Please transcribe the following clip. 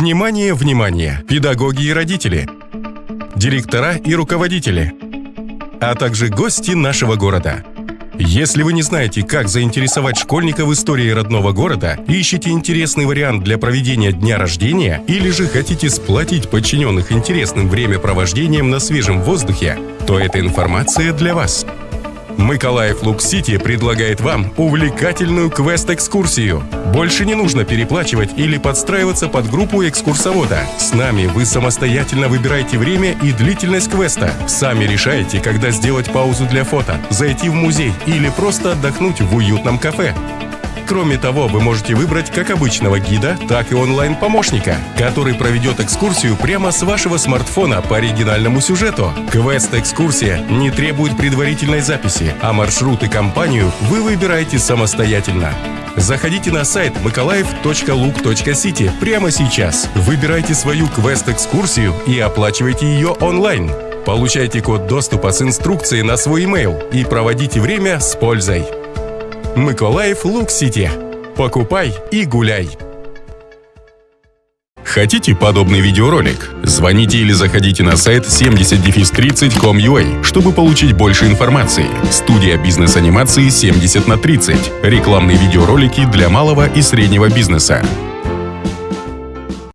Внимание, внимание! Педагоги и родители, директора и руководители, а также гости нашего города. Если вы не знаете, как заинтересовать школьников историей родного города, ищете интересный вариант для проведения дня рождения или же хотите сплотить подчиненных интересным времяпровождением на свежем воздухе, то эта информация для вас – Миколаев Лук-Сити предлагает вам увлекательную квест-экскурсию. Больше не нужно переплачивать или подстраиваться под группу экскурсовода. С нами вы самостоятельно выбираете время и длительность квеста. Сами решаете, когда сделать паузу для фото, зайти в музей или просто отдохнуть в уютном кафе. Кроме того, вы можете выбрать как обычного гида, так и онлайн-помощника, который проведет экскурсию прямо с вашего смартфона по оригинальному сюжету. Квест-экскурсия не требует предварительной записи, а маршрут и компанию вы выбираете самостоятельно. Заходите на сайт mykolaev.look.city прямо сейчас. Выбирайте свою квест-экскурсию и оплачивайте ее онлайн. Получайте код доступа с инструкцией на свой email и проводите время с пользой. Миколаев Лук-Сити. Покупай и гуляй. Хотите подобный видеоролик? Звоните или заходите на сайт 70-30.com.ua, чтобы получить больше информации. Студия бизнес-анимации 70 на 30. Рекламные видеоролики для малого и среднего бизнеса.